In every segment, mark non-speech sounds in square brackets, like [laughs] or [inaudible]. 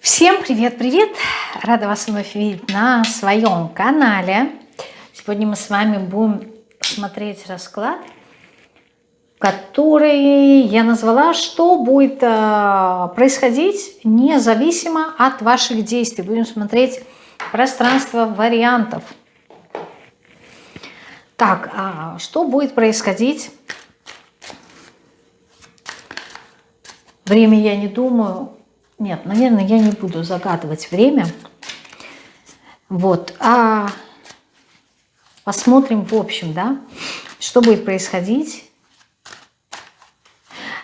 Всем привет-привет! Рада вас вновь видеть на своем канале. Сегодня мы с вами будем смотреть расклад, который я назвала «Что будет э, происходить независимо от ваших действий». Будем смотреть пространство вариантов. Так, а что будет происходить? Время я не думаю, нет, наверное, я не буду загадывать время. Вот. А посмотрим в общем, да, что будет происходить.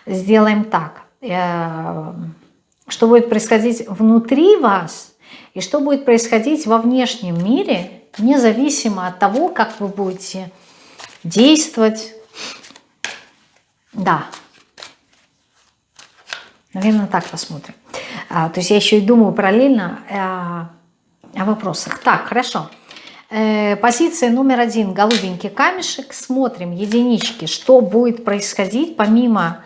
Сделаем так. Э, что будет происходить внутри вас и что будет происходить во внешнем мире, независимо от того, как вы будете действовать. Да. Наверное, так посмотрим. А, то есть я еще и думаю параллельно э, о вопросах. Так, хорошо. Э, позиция номер один. Голубенький камешек. Смотрим единички. Что будет происходить помимо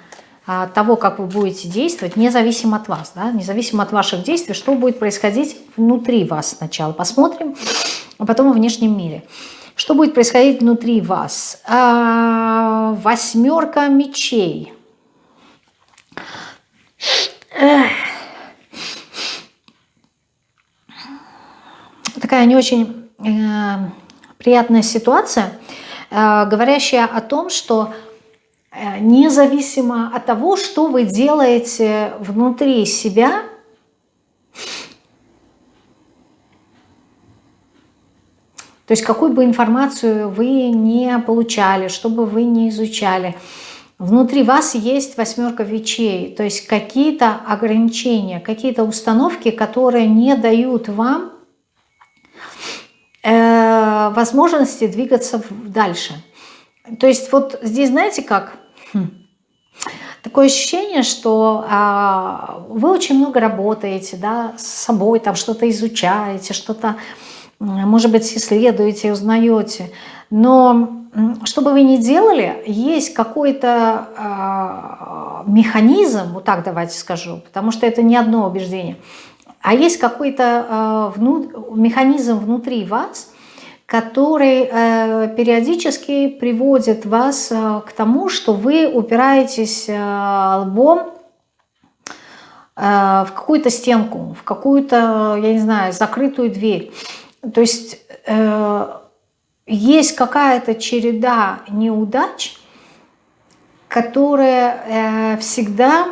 а, того, как вы будете действовать, независимо от вас, да, независимо от ваших действий, что будет происходить внутри вас сначала. Посмотрим, а потом во внешнем мире. Что будет происходить внутри вас? А, восьмерка мечей. Эх. Такая не очень э, приятная ситуация, э, говорящая о том, что э, независимо от того, что вы делаете внутри себя, то есть какую бы информацию вы не получали, что бы вы не изучали, внутри вас есть восьмерка вечей, то есть какие-то ограничения, какие-то установки, которые не дают вам Э, возможности двигаться дальше. То есть вот здесь, знаете как, хм. такое ощущение, что а, вы очень много работаете да, с собой, там что-то изучаете, что-то, может быть, исследуете, узнаете, но что бы вы ни делали, есть какой-то э, механизм, вот так давайте скажу, потому что это не одно убеждение – а есть какой-то э, вну, механизм внутри вас, который э, периодически приводит вас э, к тому, что вы упираетесь э, лбом э, в какую-то стенку, в какую-то, я не знаю, закрытую дверь. То есть э, есть какая-то череда неудач, которая э, всегда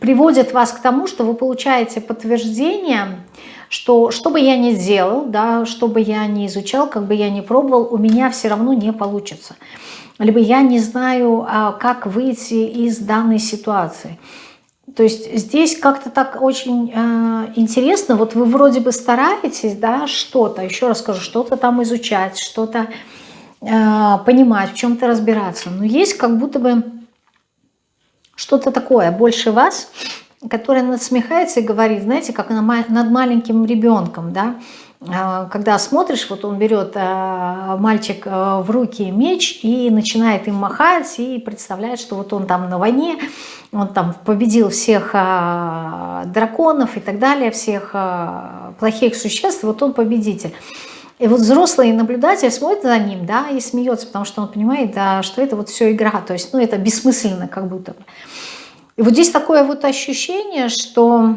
приводит вас к тому, что вы получаете подтверждение, что что бы я ни сделал, да, что бы я ни изучал, как бы я ни пробовал, у меня все равно не получится. Либо я не знаю, а, как выйти из данной ситуации. То есть здесь как-то так очень э, интересно, вот вы вроде бы стараетесь, да, что-то, еще раз скажу, что-то там изучать, что-то э, понимать, в чем-то разбираться, но есть как будто бы что-то такое больше вас, которое насмехается и говорит, знаете, как над маленьким ребенком, да, а, когда смотришь, вот он берет а, мальчик а, в руки меч и начинает им махать и представляет, что вот он там на войне, он там победил всех драконов и так далее, всех плохих существ, вот он победитель. И вот взрослый наблюдатель смотрит за ним, да, и смеется, потому что он понимает, да, что это вот все игра, то есть, ну, это бессмысленно как будто бы. И вот здесь такое вот ощущение, что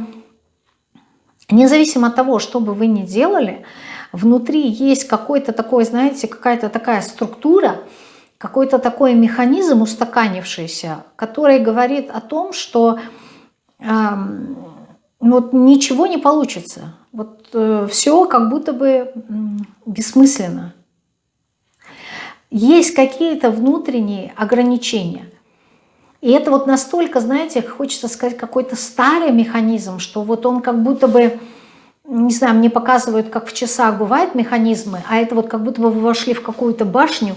независимо от того, что бы вы ни делали, внутри есть какой-то такой, знаете, какая-то такая структура, какой-то такой механизм устаканившийся, который говорит о том, что э, вот ничего не получится. Вот э, все как будто бы э, бессмысленно. Есть какие-то внутренние ограничения – и это вот настолько, знаете, хочется сказать, какой-то старый механизм, что вот он как будто бы, не знаю, мне показывают, как в часах бывают механизмы, а это вот как будто бы вы вошли в какую-то башню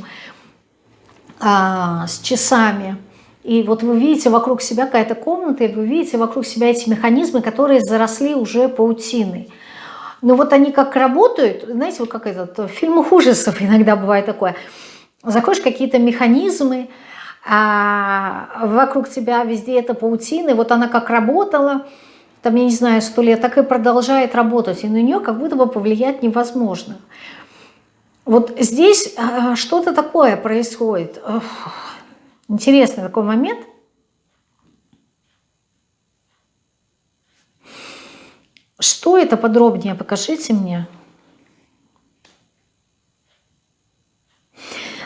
а, с часами, и вот вы видите вокруг себя какая-то комната, и вы видите вокруг себя эти механизмы, которые заросли уже паутиной. Но вот они как работают, знаете, вот как этот, в фильмах ужасов иногда бывает такое. Заходишь какие-то механизмы, а вокруг тебя везде эта паутина, и вот она как работала, там, я не знаю, сто лет, так и продолжает работать, и на нее как будто бы повлиять невозможно. Вот здесь а, что-то такое происходит. Интересный такой момент. Что это подробнее? Покажите мне.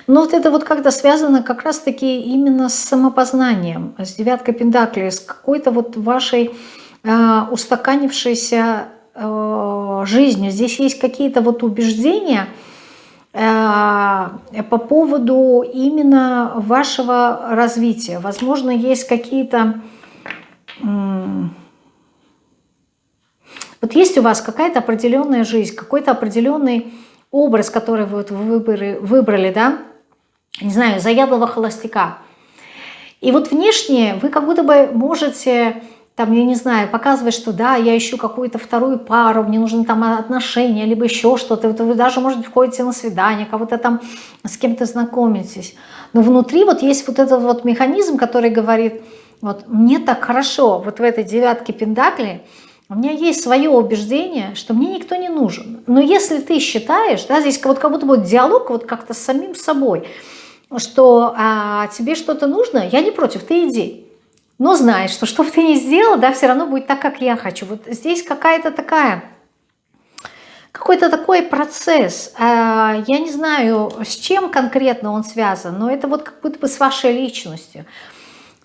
Но вот это вот как-то связано как раз-таки именно с самопознанием, с девяткой пентаклей, с какой-то вот вашей э, устаканившейся э, жизнью. Здесь есть какие-то вот убеждения по поводу именно вашего развития. Возможно, есть какие-то... Э, вот есть у вас какая-то определенная жизнь, какой-то определенный образ, который вы вот выбрали, выбрали, да, не знаю, заядлого холостяка. И вот внешне вы как будто бы можете, там, я не знаю, показывать, что да, я ищу какую-то вторую пару, мне нужны там отношения, либо еще что-то. Вот вы даже, может быть, ходите на свидание, кого-то там с кем-то знакомитесь. Но внутри вот есть вот этот вот механизм, который говорит, вот мне так хорошо вот в этой девятке пентаклей, у меня есть свое убеждение, что мне никто не нужен. Но если ты считаешь, да, здесь вот как будто бы диалог вот как-то с самим собой – что а, тебе что-то нужно, я не против, ты иди. Но знай, что что бы ты ни сделал, да, все равно будет так, как я хочу. Вот здесь какая-то такая, какой-то такой процесс. А, я не знаю, с чем конкретно он связан, но это вот как будто бы с вашей личностью.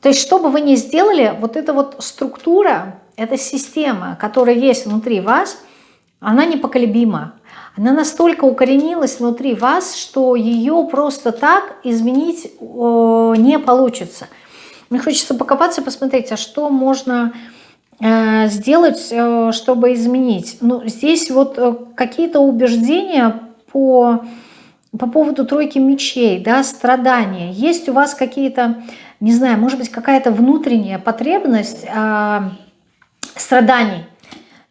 То есть, что бы вы ни сделали, вот эта вот структура, эта система, которая есть внутри вас, она непоколебима она настолько укоренилась внутри вас, что ее просто так изменить не получится. Мне хочется покопаться, посмотреть, а что можно э, сделать, э, чтобы изменить. Ну, здесь вот э, какие-то убеждения по, по поводу тройки мечей, да, страдания. Есть у вас какие-то, не знаю, может быть, какая-то внутренняя потребность э, страданий.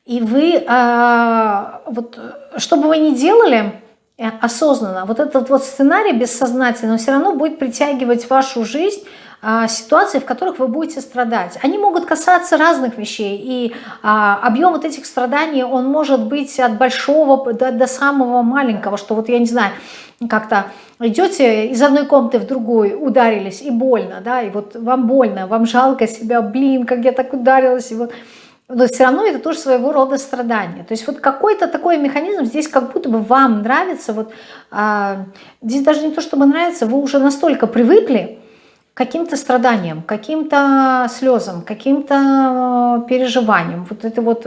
И вы, а, вот, что бы вы ни делали э, осознанно, вот этот вот сценарий бессознательно все равно будет притягивать вашу жизнь ситуации, в которых вы будете страдать. Они могут касаться разных вещей, и а, объем вот этих страданий, он может быть от большого до, до самого маленького, что вот я не знаю, как-то идете из одной комнаты в другую, ударились, и больно, да, и вот вам больно, вам жалко себя, блин, как я так ударилась, и вот но все равно это тоже своего рода страдание. То есть вот какой-то такой механизм здесь как будто бы вам нравится. Вот, а, здесь даже не то, чтобы нравится, вы уже настолько привыкли каким-то страданиям, каким-то слезам, каким-то переживаниям. Вот это вот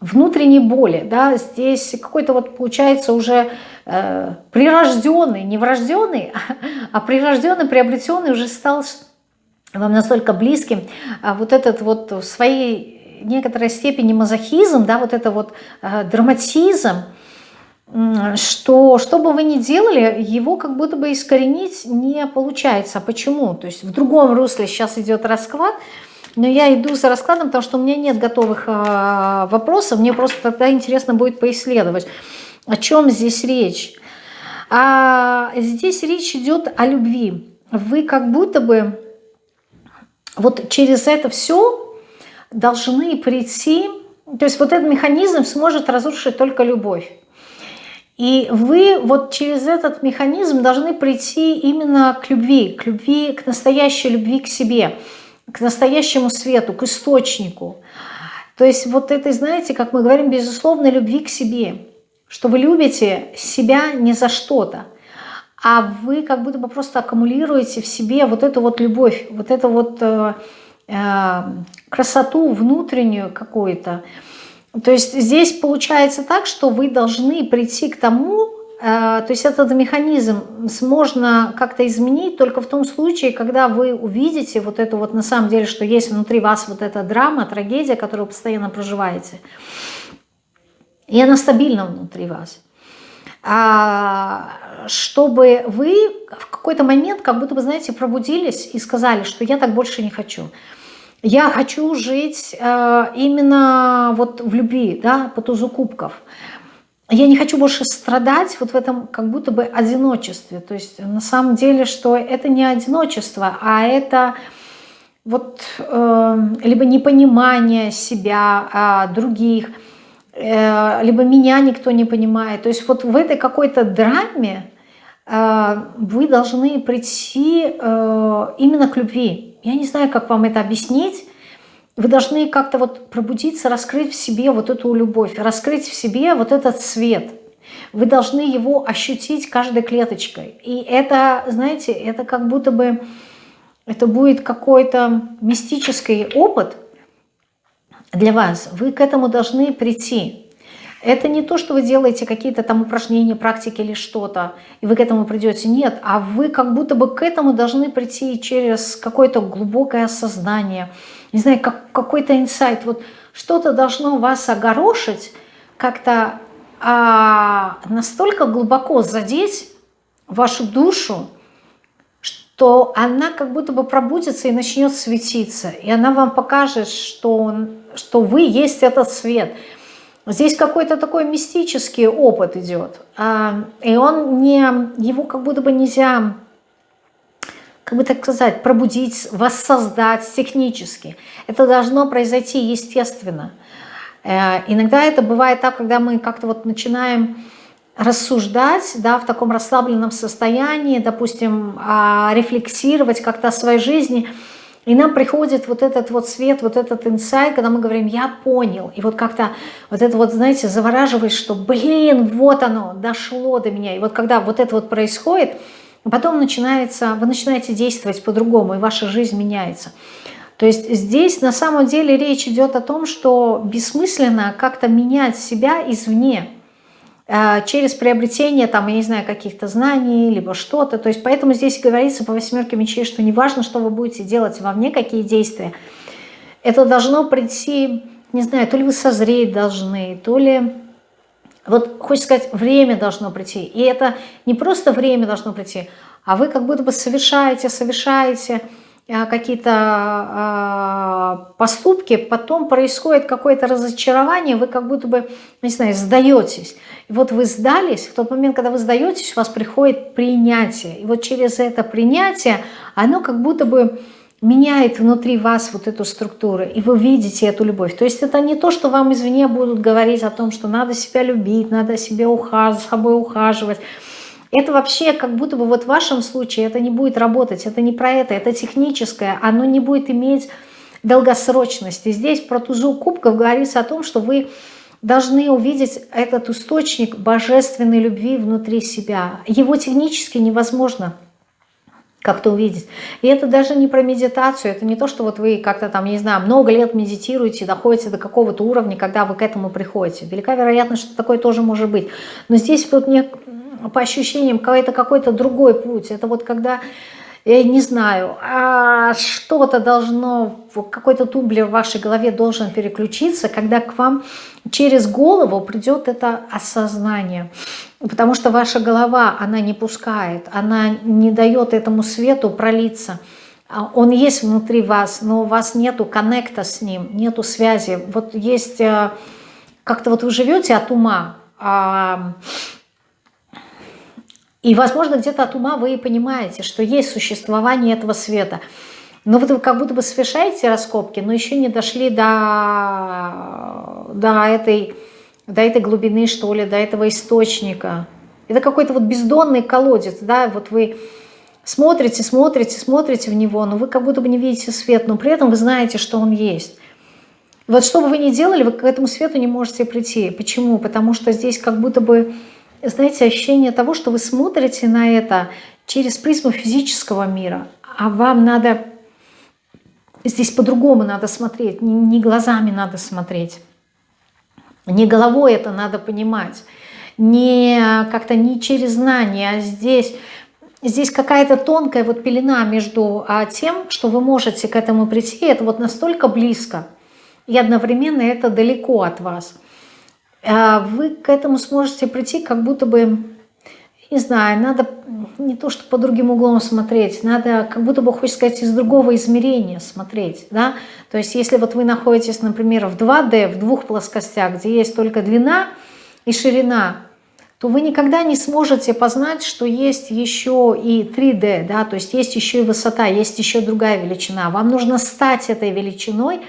внутренней боли, да, здесь какой-то вот получается уже э, прирожденный, не врожденный, [laughs] а прирожденный, приобретенный уже стал вам настолько близким, а вот этот вот в своей некоторой степени мазохизм, да, вот это вот э, драматизм, что что бы вы ни делали, его как будто бы искоренить не получается. А почему? То есть в другом русле сейчас идет расклад, но я иду за раскладом, потому что у меня нет готовых э, вопросов, мне просто тогда интересно будет поисследовать, о чем здесь речь. А здесь речь идет о любви. Вы как будто бы вот через это все должны прийти, то есть вот этот механизм сможет разрушить только любовь. И вы вот через этот механизм должны прийти именно к любви, к любви, к настоящей любви к себе, к настоящему свету, к источнику. То есть вот это, знаете, как мы говорим, безусловно, любви к себе, что вы любите себя не за что-то, а вы как будто бы просто аккумулируете в себе вот эту вот любовь, вот это вот э, э, красоту внутреннюю какую-то. То есть здесь получается так, что вы должны прийти к тому, э, то есть этот механизм можно как-то изменить только в том случае, когда вы увидите вот эту вот на самом деле, что есть внутри вас вот эта драма, трагедия, которую вы постоянно проживаете. И она стабильна внутри вас. А, чтобы вы в какой-то момент как будто бы, знаете, пробудились и сказали, что я так больше не хочу. Я хочу жить э, именно вот в любви, да, по тузу кубков. Я не хочу больше страдать вот в этом как будто бы одиночестве. То есть на самом деле, что это не одиночество, а это вот э, либо непонимание себя, э, других, э, либо меня никто не понимает. То есть вот в этой какой-то драме э, вы должны прийти э, именно к любви. Я не знаю, как вам это объяснить. Вы должны как-то вот пробудиться, раскрыть в себе вот эту любовь, раскрыть в себе вот этот свет. Вы должны его ощутить каждой клеточкой. И это, знаете, это как будто бы это будет какой-то мистический опыт для вас. Вы к этому должны прийти. Это не то, что вы делаете какие-то там упражнения, практики или что-то, и вы к этому придете. Нет, а вы как будто бы к этому должны прийти через какое-то глубокое осознание, не знаю, как, какой-то инсайт. Вот что-то должно вас огорошить, как-то а, настолько глубоко задеть вашу душу, то она как будто бы пробудится и начнет светиться. И она вам покажет, что, что вы есть этот свет. Здесь какой-то такой мистический опыт идет. А, и он не, его как будто бы нельзя, как бы так сказать, пробудить, воссоздать технически. Это должно произойти естественно. Э, иногда это бывает так, когда мы как-то вот начинаем рассуждать да, в таком расслабленном состоянии, допустим, а, рефлексировать как-то о своей жизни, и нам приходит вот этот вот свет, вот этот инсайт, когда мы говорим «я понял», и вот как-то вот это вот, знаете, завораживает, что «блин, вот оно, дошло до меня». И вот когда вот это вот происходит, потом начинается, вы начинаете действовать по-другому, и ваша жизнь меняется. То есть здесь на самом деле речь идет о том, что бессмысленно как-то менять себя извне – через приобретение, там, я не знаю, каких-то знаний, либо что-то. То есть поэтому здесь говорится по восьмерке мечей, что не важно, что вы будете делать вовне, какие действия. Это должно прийти, не знаю, то ли вы созреть должны, то ли... Вот хочется сказать, время должно прийти. И это не просто время должно прийти, а вы как будто бы совершаете, совершаете Э, какие-то э, поступки, потом происходит какое-то разочарование, вы как будто бы, не знаю, сдаетесь. И вот вы сдались, в тот момент, когда вы сдаетесь, у вас приходит принятие. И вот через это принятие, оно как будто бы меняет внутри вас вот эту структуру, и вы видите эту любовь. То есть это не то, что вам извне будут говорить о том, что надо себя любить, надо себе ухаживать, собой ухаживать, это вообще как будто бы вот в вашем случае это не будет работать, это не про это, это техническое, оно не будет иметь долгосрочности. Здесь про тузу кубков говорится о том, что вы должны увидеть этот источник божественной любви внутри себя. Его технически невозможно как-то увидеть. И это даже не про медитацию, это не то, что вот вы как-то там, не знаю, много лет медитируете, доходите до какого-то уровня, когда вы к этому приходите. Велика вероятность, что такое тоже может быть. Но здесь вот не, по ощущениям какой-то какой-то другой путь. Это вот когда, я не знаю, а что-то должно, какой-то тумблер в вашей голове должен переключиться, когда к вам через голову придет это осознание. Потому что ваша голова, она не пускает, она не дает этому свету пролиться. А он есть внутри вас, но у вас нету коннекта с ним, нету связи. Вот есть, э, как-то вот вы живете от ума, а и, возможно, где-то от ума вы и понимаете, что есть существование этого света. Но вот вы как будто бы совершаете раскопки, но еще не дошли до, до, этой, до этой глубины, что ли, до этого источника. Это какой-то вот бездонный колодец, да, вот вы смотрите, смотрите, смотрите в него, но вы как будто бы не видите свет, но при этом вы знаете, что он есть. Вот что бы вы ни делали, вы к этому свету не можете прийти. Почему? Потому что здесь как будто бы знаете, ощущение того, что вы смотрите на это через призму физического мира, а вам надо, здесь по-другому надо смотреть, не, глазами надо смотреть, не головой это надо понимать, не как-то не через знание, а здесь... Здесь какая-то тонкая вот пелена между а, тем, что вы можете к этому прийти, это вот настолько близко, и одновременно это далеко от вас – вы к этому сможете прийти, как будто бы, не знаю, надо не то, что по другим углом смотреть, надо как будто бы, хочется сказать, из другого измерения смотреть, да, то есть если вот вы находитесь, например, в 2D, в двух плоскостях, где есть только длина и ширина, то вы никогда не сможете познать, что есть еще и 3D, да, то есть есть еще и высота, есть еще другая величина. Вам нужно стать этой величиной,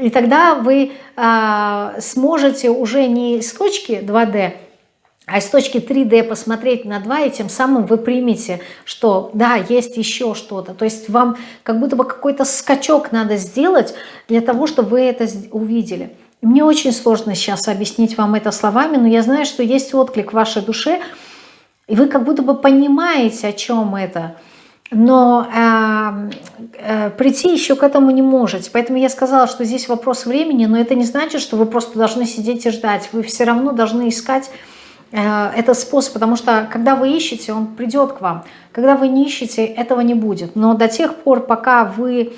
и тогда вы а, сможете уже не с точки 2D, а с точки 3D посмотреть на 2, и тем самым вы примете, что да, есть еще что-то. То есть вам как будто бы какой-то скачок надо сделать для того, чтобы вы это увидели. Мне очень сложно сейчас объяснить вам это словами, но я знаю, что есть отклик в вашей душе, и вы как будто бы понимаете, о чем это, но э, э, прийти еще к этому не можете. Поэтому я сказала, что здесь вопрос времени, но это не значит, что вы просто должны сидеть и ждать. Вы все равно должны искать э, этот способ, потому что когда вы ищете, он придет к вам. Когда вы не ищете, этого не будет. Но до тех пор, пока вы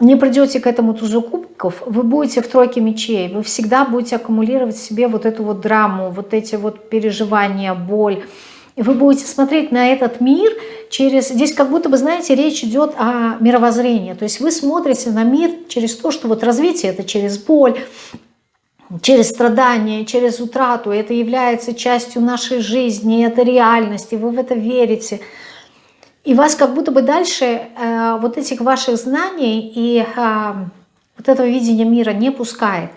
не придете к этому тузу кубков, вы будете в тройке мечей, вы всегда будете аккумулировать в себе вот эту вот драму, вот эти вот переживания, боль. И вы будете смотреть на этот мир через... Здесь как будто бы, знаете, речь идет о мировоззрении. То есть вы смотрите на мир через то, что вот развитие это через боль, через страдания, через утрату. Это является частью нашей жизни, это реальность, и вы в это верите. И вас как будто бы дальше э, вот этих ваших знаний и э, вот этого видения мира не пускает.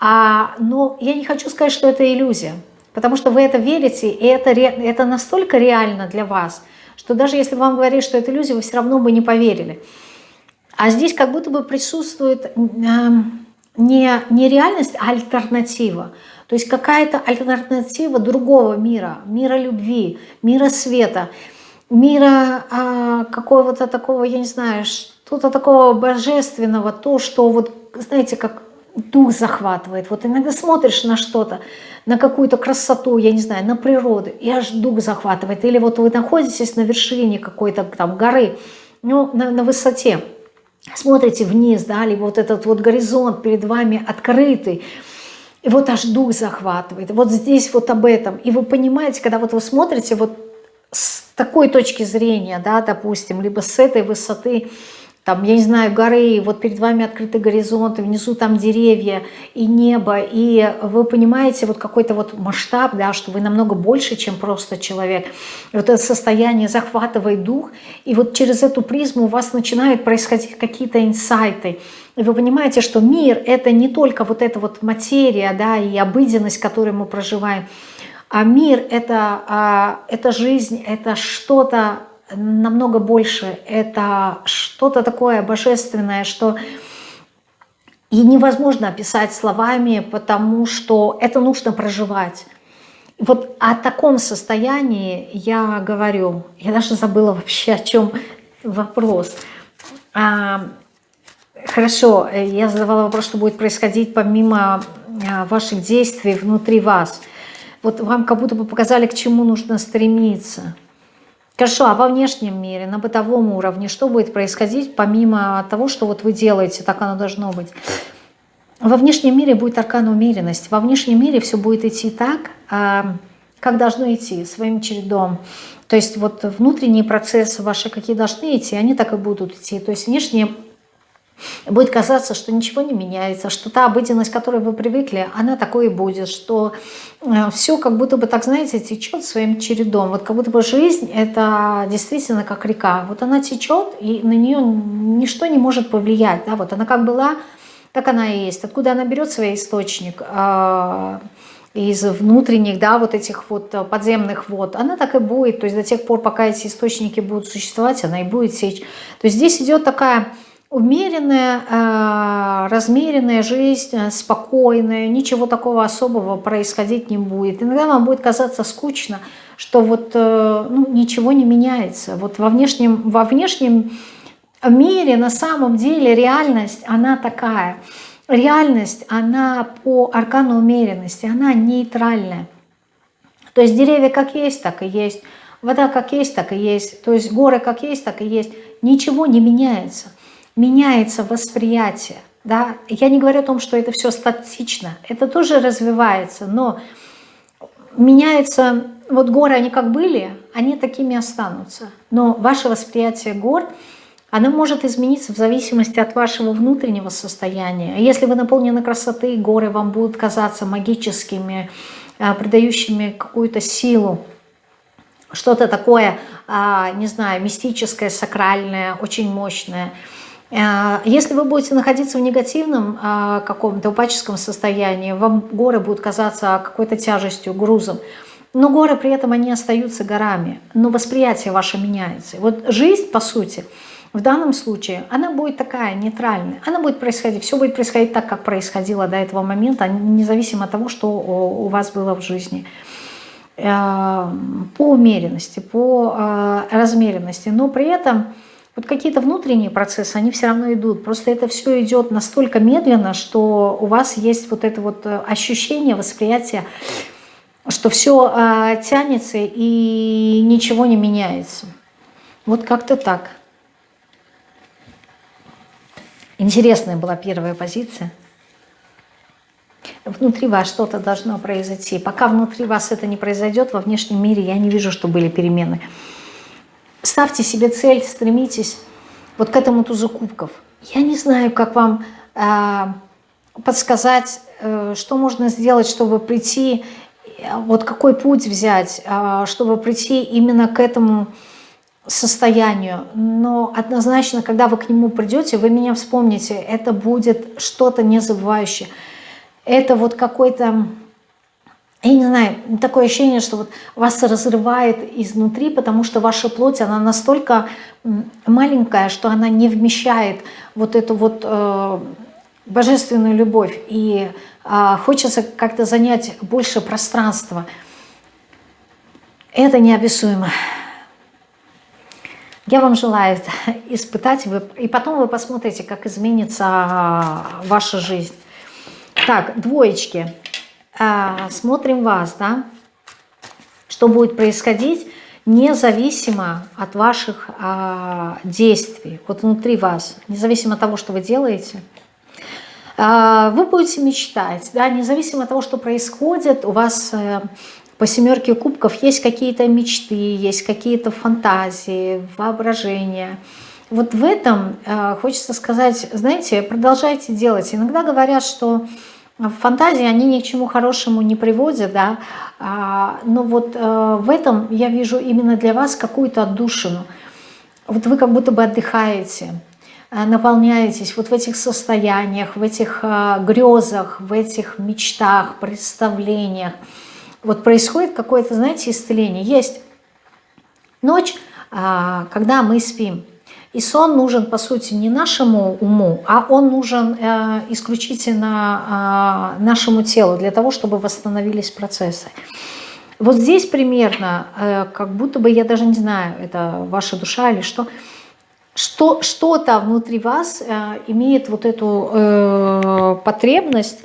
А, но я не хочу сказать, что это иллюзия, потому что вы это верите, и это, это настолько реально для вас, что даже если вам говорить, что это иллюзия, вы все равно бы не поверили. А здесь как будто бы присутствует э, не, не реальность, а альтернатива. То есть какая-то альтернатива другого мира, мира любви, мира света – мира а, какого-то такого, я не знаю, что-то такого божественного, то, что вот, знаете, как дух захватывает. Вот иногда смотришь на что-то, на какую-то красоту, я не знаю, на природу, и аж дух захватывает. Или вот вы находитесь на вершине какой-то там горы, ну, на, на высоте, смотрите вниз, да, либо вот этот вот горизонт перед вами открытый, и вот аж дух захватывает. Вот здесь вот об этом. И вы понимаете, когда вот вы смотрите вот с такой точки зрения, да, допустим, либо с этой высоты, там, я не знаю, горы, вот перед вами открытый горизонт, внизу там деревья и небо, и вы понимаете вот какой-то вот масштаб, да, что вы намного больше, чем просто человек. Вот это состояние захватывает дух, и вот через эту призму у вас начинают происходить какие-то инсайты, и вы понимаете, что мир — это не только вот эта вот материя, да, и обыденность, которую мы проживаем, а мир это, а, это жизнь, это что-то намного больше, это что-то такое божественное, что и невозможно описать словами, потому что это нужно проживать. Вот о таком состоянии я говорю, я даже забыла вообще, о чем вопрос. А, хорошо, я задавала вопрос, что будет происходить помимо а, ваших действий внутри вас – вот вам как будто бы показали, к чему нужно стремиться. Хорошо, а во внешнем мире, на бытовом уровне, что будет происходить, помимо того, что вот вы делаете, так оно должно быть? Во внешнем мире будет аркан умеренность. Во внешнем мире все будет идти так, а, как должно идти, своим чередом. То есть вот внутренние процессы ваши, какие должны идти, они так и будут идти. То есть внешне будет казаться, что ничего не меняется, что та обыденность, к которой вы привыкли, она такой и будет, что э, все как будто бы, так знаете, течет своим чередом. Вот как будто бы жизнь – это действительно как река. Вот она течет, и на нее ничто не может повлиять. Да? Вот она как была, так она и есть. Откуда она берет свой источник? А, из внутренних, да, вот этих вот подземных вод, она так и будет. То есть до тех пор, пока эти источники будут существовать, она и будет сечь. То есть здесь идет такая умеренная, а, размеренная жизнь, а, спокойная, ничего такого особого происходить не будет. Иногда вам будет казаться скучно, что вот э, ну, ничего не меняется. Вот во внешнем, во внешнем мире на самом деле реальность, она такая. Реальность, она по аркану умеренности, она нейтральная. То есть деревья как есть, так и есть. Вода как есть, так и есть. То есть горы как есть, так и есть. Ничего не меняется меняется восприятие. Да? Я не говорю о том, что это все статично, это тоже развивается, но меняется, вот горы, они как были, они такими останутся. Но ваше восприятие гор, оно может измениться в зависимости от вашего внутреннего состояния. Если вы наполнены красотой, горы вам будут казаться магическими, придающими какую-то силу, что-то такое, не знаю, мистическое, сакральное, очень мощное. Если вы будете находиться в негативном каком-то упаческом состоянии, вам горы будут казаться какой-то тяжестью, грузом. Но горы при этом, они остаются горами, но восприятие ваше меняется. Вот жизнь, по сути, в данном случае, она будет такая нейтральная. Она будет происходить, все будет происходить так, как происходило до этого момента, независимо от того, что у вас было в жизни. Э, по умеренности, по э, размеренности. Но при этом вот какие-то внутренние процессы, они все равно идут. Просто это все идет настолько медленно, что у вас есть вот это вот э, ощущение, восприятие, что все тянется и ничего не меняется. Вот как-то так. Интересная была первая позиция. Внутри вас что-то должно произойти. Пока внутри вас это не произойдет, во внешнем мире я не вижу, что были перемены. Ставьте себе цель, стремитесь вот к этому тузу кубков. Я не знаю, как вам э, подсказать, э, что можно сделать, чтобы прийти, э, вот какой путь взять, э, чтобы прийти именно к этому состоянию, но однозначно, когда вы к нему придете, вы меня вспомните, это будет что-то незабывающее. Это вот какой-то, я не знаю, такое ощущение, что вот вас разрывает изнутри, потому что ваша плоть, она настолько маленькая, что она не вмещает вот эту вот э, божественную любовь. И э, хочется как-то занять больше пространства. Это неописуемо. Я вам желаю [laughs] испытать, и потом вы посмотрите, как изменится а, ваша жизнь. Так, двоечки. А, смотрим вас, да? Что будет происходить независимо от ваших а, действий, вот внутри вас, независимо от того, что вы делаете. Вы будете мечтать, да, независимо от того, что происходит, у вас э, по семерке кубков есть какие-то мечты, есть какие-то фантазии, воображения. Вот в этом э, хочется сказать, знаете, продолжайте делать. Иногда говорят, что фантазии, они ни к чему хорошему не приводят, да, а, но вот э, в этом я вижу именно для вас какую-то отдушину. Вот вы как будто бы отдыхаете, э, наполняетесь вот в этих состояниях, в этих грезах, в этих мечтах, представлениях вот происходит какое-то, знаете, исцеление. Есть ночь, а, когда мы спим. И сон нужен, по сути, не нашему уму, а он нужен э, исключительно а, нашему телу, для того, чтобы восстановились процессы. Вот здесь примерно, э, как будто бы, я даже не знаю, это ваша душа или что, что-то внутри вас э, имеет вот эту потребность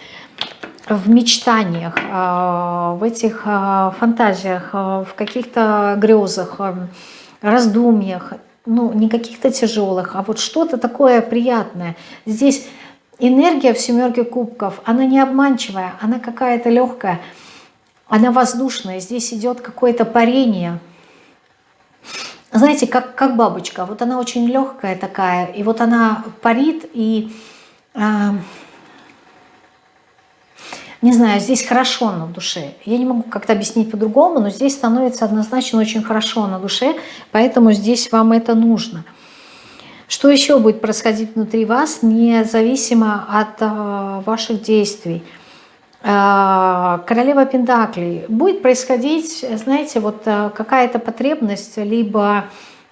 в мечтаниях, а, в этих а, фантазиях, а, в каких-то грезах, раздумьях, ну, не каких-то тяжелых, а вот что-то такое приятное. Здесь энергия в семерке кубков, она не обманчивая, она какая-то легкая, она воздушная. Здесь идет какое-то парение. Знаете, как, как бабочка, вот она очень легкая такая, и вот она парит, и... Не знаю, здесь хорошо на душе. Я не могу как-то объяснить по-другому, но здесь становится однозначно очень хорошо на душе, поэтому здесь вам это нужно. Что еще будет происходить внутри вас, независимо от э, ваших действий? Э, королева Пентаклей. Будет происходить, знаете, вот э, какая-то потребность, либо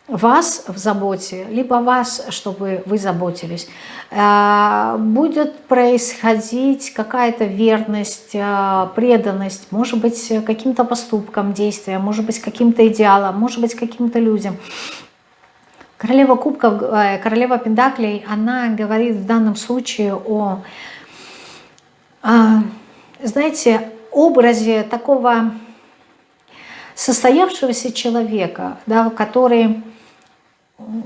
вас в заботе, либо вас, чтобы вы заботились. Э, будет происходить какая-то верность, э, преданность, может быть, каким-то поступкам, действиям, может быть, каким-то идеалам, может быть, каким-то людям. Королева кубков, э, королева пентаклей, она говорит в данном случае о, знаете, образе такого состоявшегося человека, да, который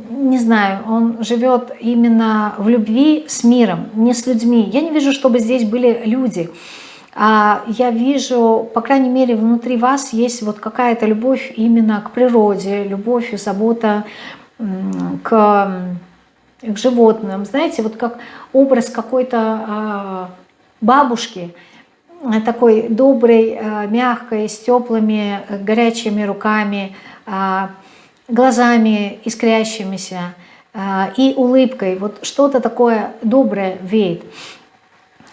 не знаю, он живет именно в любви с миром, не с людьми. Я не вижу, чтобы здесь были люди. А я вижу, по крайней мере, внутри вас есть вот какая-то любовь именно к природе, любовь и забота к, к животным. Знаете, вот как образ какой-то а, бабушки, такой доброй, мягкой, с теплыми, горячими руками, глазами искрящимися и улыбкой. Вот что-то такое доброе веет.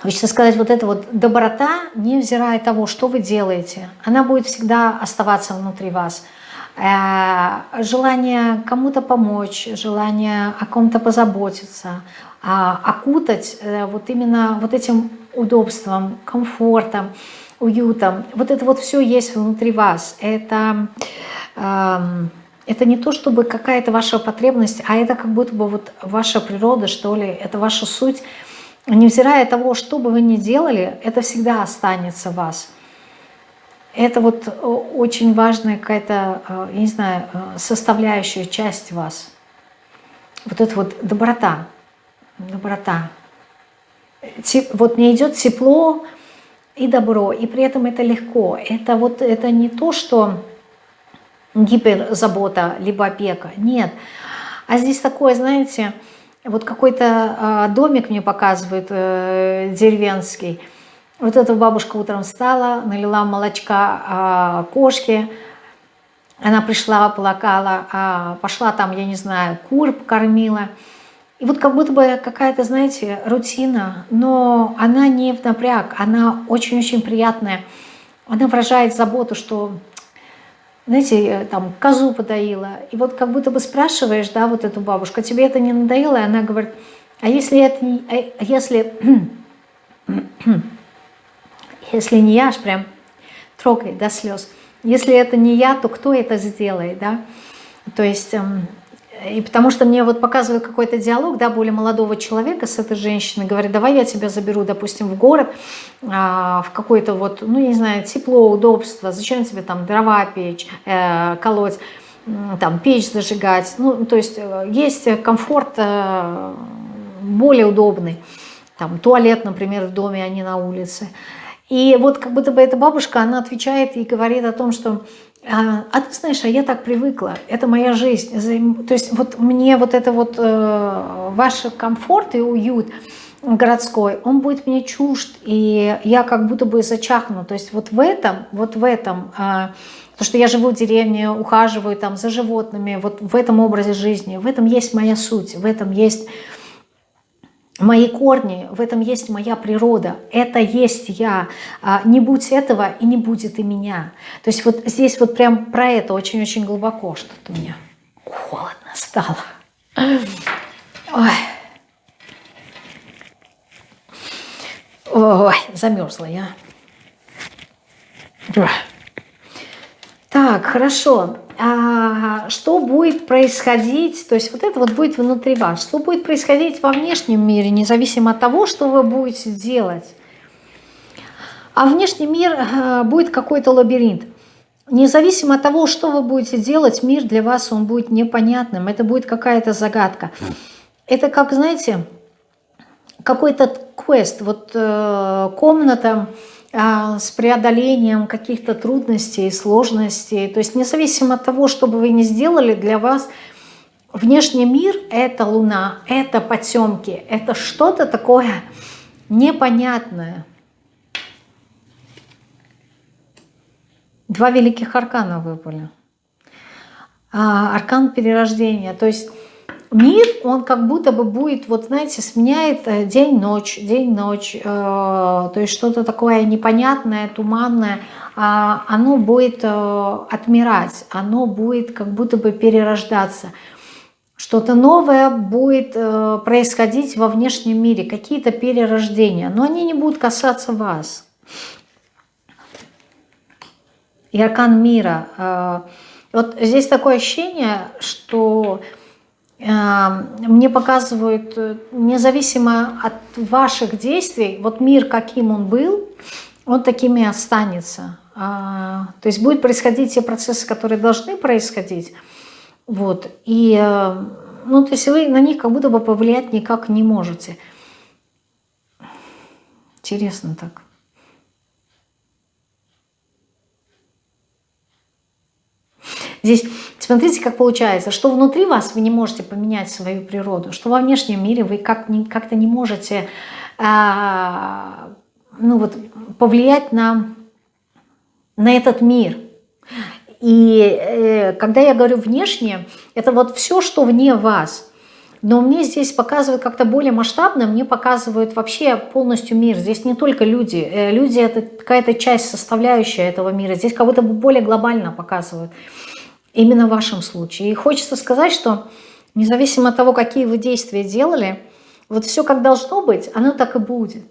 Хочется сказать, вот эта вот доброта, невзирая того, что вы делаете, она будет всегда оставаться внутри вас. Э, желание кому-то помочь, желание о ком-то позаботиться, а, окутать э, вот именно вот этим удобством, комфортом, уютом. Вот это вот все есть внутри вас. Это, эм, это не то, чтобы какая-то ваша потребность, а это как будто бы вот ваша природа, что ли, это ваша суть – невзирая того, что бы вы ни делали, это всегда останется в вас. Это вот э, очень важная какая-то, э, я не знаю, э, составляющая часть вас. Вот это вот доброта. Доброта. Вот мне идет тепло и добро, и при этом это легко. Это вот это не то, что гиперзабота, либо опека. Нет. А здесь такое, знаете, вот какой-то а, домик мне показывают э, деревенский. Вот эта бабушка утром встала, налила молочка а, кошке. Она пришла, плакала, а, пошла там, я не знаю, кур покормила. И вот как будто бы какая-то, знаете, рутина, но она не в напряг, она очень-очень приятная. Она выражает заботу, что знаете, э, там козу подоила, и вот как будто бы спрашиваешь, да, вот эту бабушку, «А тебе это не надоело? И она говорит, а если это не, а если, [clears throat] если не я, аж прям трогает до слез, если это не я, то кто это сделает, да? То есть эм, и потому что мне вот показывают какой-то диалог, да, более молодого человека с этой женщиной, говорит, давай я тебя заберу, допустим, в город, а, в какой-то вот, ну, не знаю, тепло, удобство, зачем тебе там дрова печь, э, колоть, там печь зажигать, ну, то есть э, есть комфорт э, более удобный, там туалет, например, в доме, а не на улице. И вот как будто бы эта бабушка, она отвечает и говорит о том, что а, а ты знаешь, а я так привыкла, это моя жизнь. То есть вот мне вот это вот э, ваш комфорт и уют городской, он будет мне чужд, и я как будто бы зачахну. То есть вот в этом, вот в этом, э, то, что я живу в деревне, ухаживаю там за животными, вот в этом образе жизни, в этом есть моя суть, в этом есть мои корни, в этом есть моя природа, это есть я, а, не будь этого и не будет и меня. То есть вот здесь вот прям про это очень-очень глубоко что-то мне холодно стало. Ой. Ой, замерзла я. Так, хорошо а, что будет происходить, то есть вот это вот будет внутри вас, что будет происходить во внешнем мире, независимо от того, что вы будете делать. А внешний мир а, будет какой-то лабиринт. Независимо от того, что вы будете делать, мир для вас он будет непонятным, это будет какая-то загадка. Это как, знаете, какой-то квест, вот э, комната, а, с преодолением каких-то трудностей, сложностей. То есть независимо от того, что бы вы ни сделали, для вас внешний мир – это Луна, это потемки, это что-то такое непонятное. Два великих аркана выпали. А, аркан перерождения. То есть мир, он как будто бы будет, вот знаете, сменяет э, день-ночь, день-ночь, э, то есть что-то такое непонятное, туманное, а оно будет э, отмирать, оно будет как будто бы перерождаться. Что-то новое будет происходить во внешнем мире, какие-то перерождения, но они не будут касаться вас. И мира. Вот здесь такое ощущение, что мне показывают, э, независимо от ваших действий, вот мир, каким он был, он таким и останется. А, то есть будут происходить те процессы, которые должны происходить. Вот. И, э, ну, то есть вы на них как будто бы повлиять никак не можете. Интересно так. Здесь смотрите, как получается, что внутри вас вы не можете поменять свою природу, что во внешнем мире вы как-то как не можете а, ну вот, повлиять на, на этот мир. И э, когда я говорю внешне, это вот все, что вне вас. Но мне здесь показывают как-то более масштабно, мне показывают вообще полностью мир. Здесь не только люди. Э, люди это какая-то часть, составляющая этого мира. Здесь как будто бы более глобально показывают. Именно в вашем случае. И хочется сказать, что независимо от того, какие вы действия делали, вот все как должно быть, оно так и будет.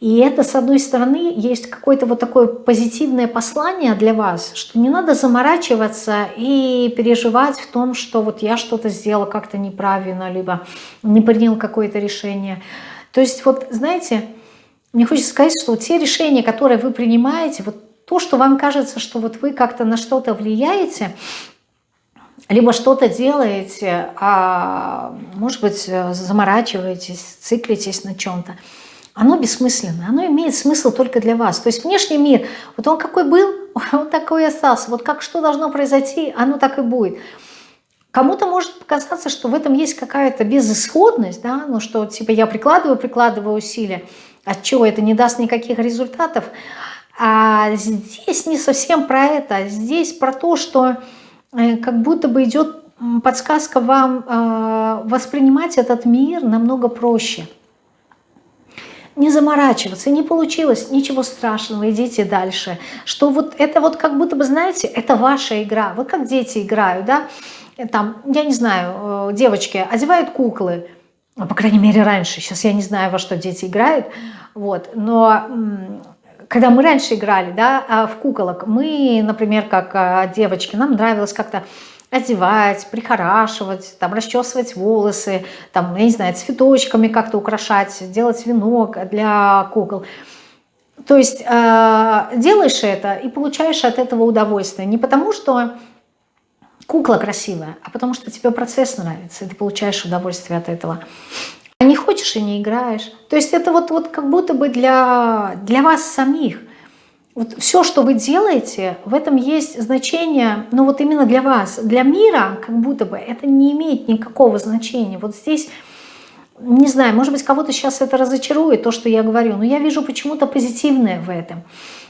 И это, с одной стороны, есть какое-то вот такое позитивное послание для вас, что не надо заморачиваться и переживать в том, что вот я что-то сделала как-то неправильно, либо не принял какое-то решение. То есть вот, знаете, мне хочется сказать, что те решения, которые вы принимаете, вот то, что вам кажется, что вот вы как-то на что-то влияете, либо что-то делаете, а может быть заморачиваетесь, циклитесь на чем-то, оно бессмысленное, оно имеет смысл только для вас. То есть внешний мир, вот он какой был, [laughs] он такой остался. Вот как что должно произойти, оно так и будет. Кому-то может показаться, что в этом есть какая-то безысходность, да, ну что типа я прикладываю, прикладываю усилия, от чего это не даст никаких результатов. А здесь не совсем про это. Здесь про то, что э, как будто бы идет подсказка вам э, воспринимать этот мир намного проще. Не заморачиваться, не получилось, ничего страшного, идите дальше. Что вот это вот как будто бы, знаете, это ваша игра. Вы как дети играют, да? Там, я не знаю, э, девочки одевают куклы, по крайней мере раньше, сейчас я не знаю, во что дети играют, вот, но когда мы раньше играли, да, а в куколок, мы, например, как а, девочки, нам нравилось как-то одевать, прихорашивать, там, расчесывать волосы, там, я не знаю, цветочками как-то украшать, делать венок для кукол. То есть э, делаешь это и получаешь от этого удовольствие. Не потому, что кукла красивая, а потому что тебе процесс нравится, и ты получаешь удовольствие от этого. Не хочешь и не играешь. То есть это вот, вот как будто бы для, для вас самих. Вот все, что вы делаете, в этом есть значение, ну вот именно для вас. Для мира как будто бы это не имеет никакого значения. Вот здесь, не знаю, может быть, кого-то сейчас это разочарует, то, что я говорю, но я вижу почему-то позитивное в этом.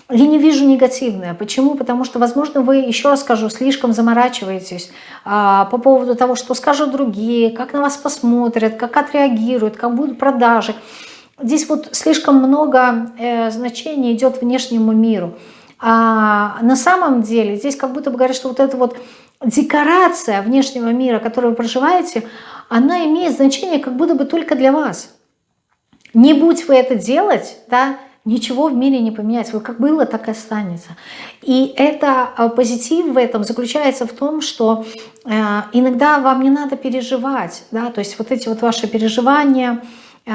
Я не вижу негативное. Почему? Потому что, возможно, вы, еще раз скажу, слишком заморачиваетесь а, по поводу того, что скажут другие, как на вас посмотрят, как отреагируют, как будут продажи. Здесь вот слишком много э, значений идет внешнему миру. А на самом деле здесь как будто бы говорят, что вот эта вот декорация внешнего мира, которую вы проживаете, она имеет значение как будто бы только для вас. Не будь вы это делать, да, Ничего в мире не поменяется. Вот как было, так и останется. И это а, позитив в этом заключается в том, что э, иногда вам не надо переживать. Да? То есть вот эти вот ваши переживания, э,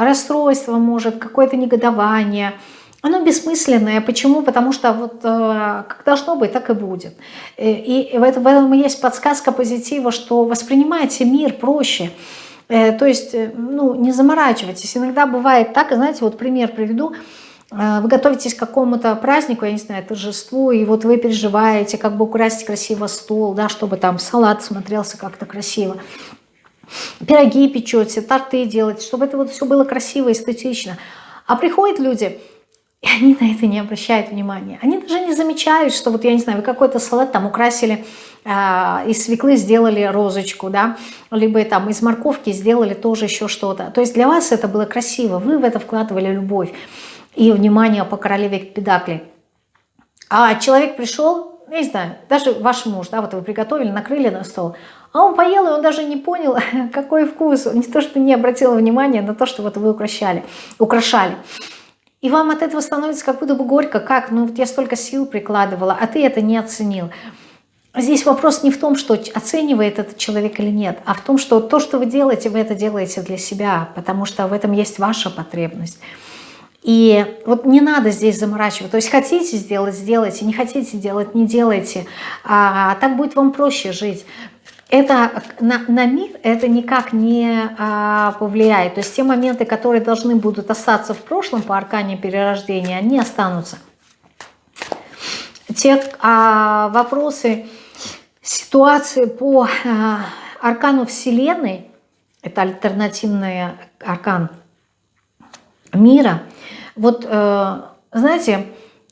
расстройство может, какое-то негодование, оно бессмысленное. Почему? Потому что вот э, как должно быть, так и будет. И, и в, этом, в этом есть подсказка позитива, что воспринимайте мир проще. Э, то есть, э, ну, не заморачивайтесь. Иногда бывает так, знаете, вот пример приведу. Э, вы готовитесь к какому-то празднику, я не знаю, торжеству, и вот вы переживаете, как бы украсить красиво стол, да, чтобы там салат смотрелся как-то красиво. Пироги печете, торты делаете, чтобы это вот все было красиво, эстетично. А приходят люди, и они на это не обращают внимания. Они даже не замечают, что вот, я не знаю, вы какой-то салат там украсили из свеклы сделали розочку, да, либо там из морковки сделали тоже еще что-то. То есть для вас это было красиво, вы в это вкладывали любовь и внимание по королеве Педакли. А человек пришел, не знаю, даже ваш муж, да, вот вы приготовили, накрыли на стол, а он поел, и он даже не понял, [laughs] какой вкус. Не то, что не обратил внимания на то, что вот вы украшали, украшали. И вам от этого становится как будто бы горько, как, ну вот я столько сил прикладывала, а ты это не оценил. Здесь вопрос не в том, что оценивает этот человек или нет, а в том, что то, что вы делаете, вы это делаете для себя, потому что в этом есть ваша потребность. И вот не надо здесь заморачивать. То есть хотите сделать, сделайте, не хотите делать, не делайте. А, так будет вам проще жить. Это на, на мир это никак не а, повлияет. То есть те моменты, которые должны будут остаться в прошлом по аркане перерождения, они останутся. Те а, вопросы, ситуации по э, аркану Вселенной, это альтернативный аркан мира, Вот, э, знаете,